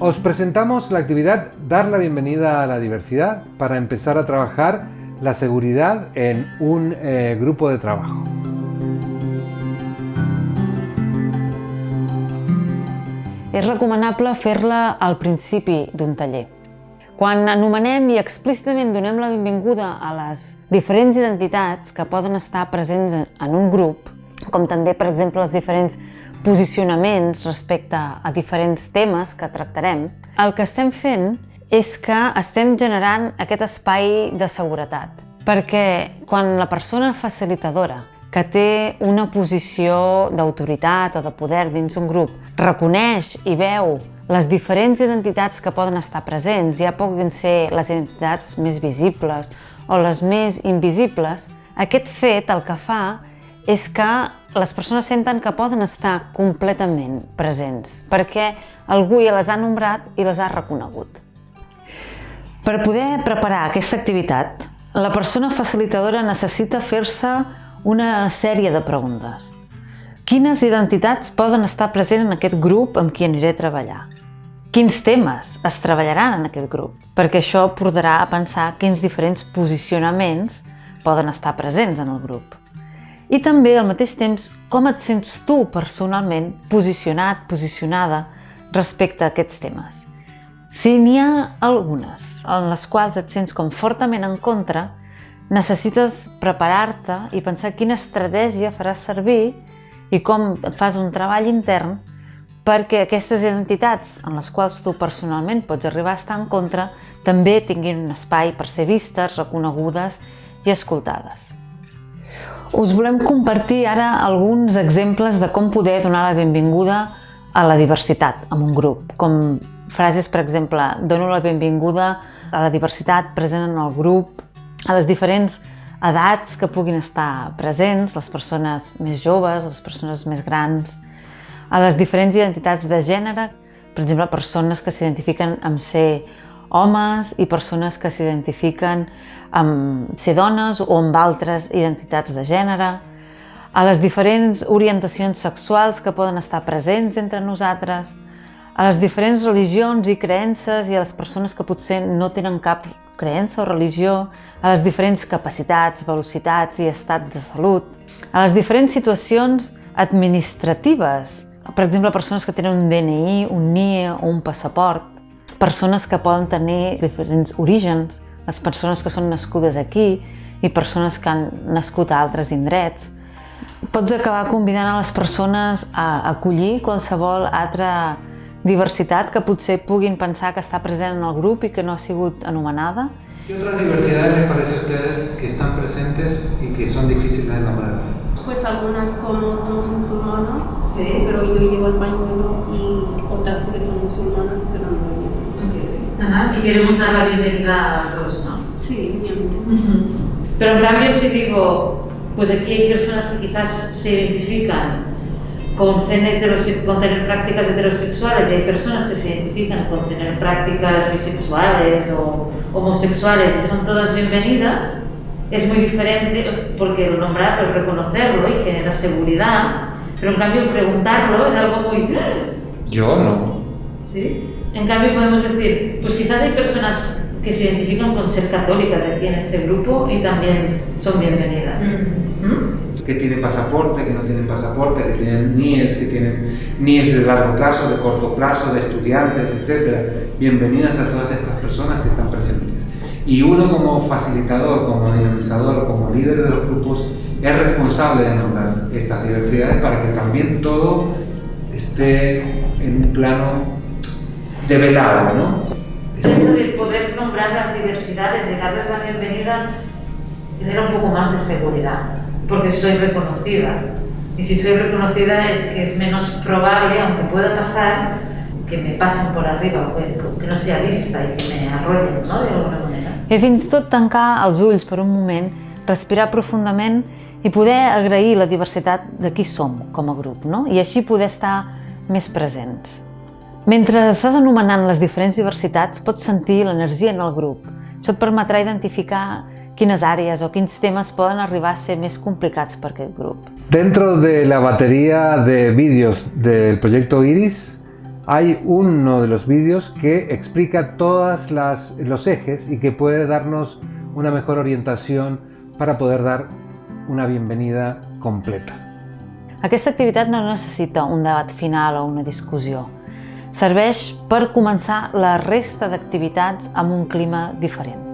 Os presentamos la actividad Dar la bienvenida a la diversidad para empezar a trabajar la seguridad en un eh, grupo de trabajo. És recomanable fer-la al principi d'un taller. Quan anomenem i explícitament donem la benvinguda a les diferents identitats que poden estar presents en un grup, com també, per exemple, els diferents posicionaments respecte a diferents temes que tractarem, el que estem fent és que estem generant aquest espai de seguretat. Perquè quan la persona facilitadora que té una posició d'autoritat o de poder dins un grup reconeix i veu les diferents identitats que poden estar presents, ja puguin ser les identitats més visibles o les més invisibles, aquest fet el que fa és que les persones senten que poden estar completament presents, perquè algú ja les ha nombrat i les ha reconegut. Per poder preparar aquesta activitat, la persona facilitadora necessita fer-se una sèrie de preguntes. Quines identitats poden estar presents en aquest grup amb qui aniré a treballar? Quins temes es treballaran en aquest grup? Perquè això portarà a pensar quins diferents posicionaments poden estar presents en el grup. I també, al mateix temps, com et sents tu personalment posicionat, posicionada respecte a aquests temes. Si n'hi ha algunes en les quals et sents com fortament en contra, necessites preparar-te i pensar quina estratègia faràs servir i com fas un treball intern perquè aquestes identitats en les quals tu personalment pots arribar a estar en contra també tinguin un espai per ser vistes, reconegudes i escoltades. Us volem compartir ara alguns exemples de com poder donar la benvinguda a la diversitat en un grup, com frases, per exemple, dono la benvinguda a la diversitat present en el grup, a les diferents edats que puguin estar presents, les persones més joves, les persones més grans, a les diferents identitats de gènere, per exemple, persones que s'identifiquen amb ser homes i persones que s'identifiquen amb ser dones o amb altres identitats de gènere, a les diferents orientacions sexuals que poden estar presents entre nosaltres, a les diferents religions i creences i a les persones que potser no tenen cap creença o religió, a les diferents capacitats, velocitats i estat de salut, a les diferents situacions administratives, per exemple, persones que tenen un DNI, un NIE o un passaport, persones que poden tenir diferents orígens, les persones que són nascudes aquí i persones que han nascut a altres indrets. Pots acabar convidant a les persones a acollir qualsevol altra diversitat que potser puguin pensar que està present en el grup i que no ha sigut anomenada. ¿Qué otras diversidades les parece a ustedes que están presentes y que son difíciles de nombrar? Pues algunas como somos musulmanas, sí. pero yo llevo el pañuelo y otras que son musulmanas, pero no lo llevo. Ajá. Y queremos dar la bienvenida a las dos, ¿no? Sí, obviamente. Pero en cambio si digo, pues aquí hay personas que quizás se identifican con, ser con tener prácticas heterosexuales y hay personas que se identifican con tener prácticas bisexuales o homosexuales y son todas bienvenidas, es muy diferente porque el nombrarlo, el reconocerlo y genera seguridad, pero en cambio preguntarlo es algo muy... Yo no. ¿Sí? En cambio podemos decir, pues quizás hay personas que se identifican con ser católicas aquí en este grupo y también son bienvenidas. ¿Mm? Que tienen pasaporte, que no tienen pasaporte, que tienen NIES, que tienen NIES de largo plazo, de corto plazo, de estudiantes, etc. Bienvenidas a todas estas personas que están presentes. Y uno como facilitador, como dinamizador, como líder de los grupos, es responsable de nombrar estas diversidades para que también todo esté en un plano develado, ¿no? El hecho de poder nombrar las diversidades, de darles la bienvenida, genera un poco más de seguridad, porque soy reconocida. Y si soy reconocida es que es menos probable, aunque pueda pasar, que me pasen por arriba, que, que no sea vista i que me arrollen, no?, d'alguna manera. I fins i tot tancar els ulls per un moment, respirar profundament i poder agrair la diversitat de qui som com a grup, no? I així poder estar més presents. Mentre estàs anomenant les diferents diversitats, pots sentir l'energia en el grup. Això et permetrà identificar quines àreas o quins temes poden arribar a ser més complicats per aquest grup. Dentro de la batería de vídeos del proyecto IRIS hay uno de los vídeos que explica todos los ejes y que puede darnos una mejor orientación para poder dar una bienvenida completa. Aquesta activitat no necessita un debat final o una discussió. Serveix per començar la resta d'activitats amb un clima diferent.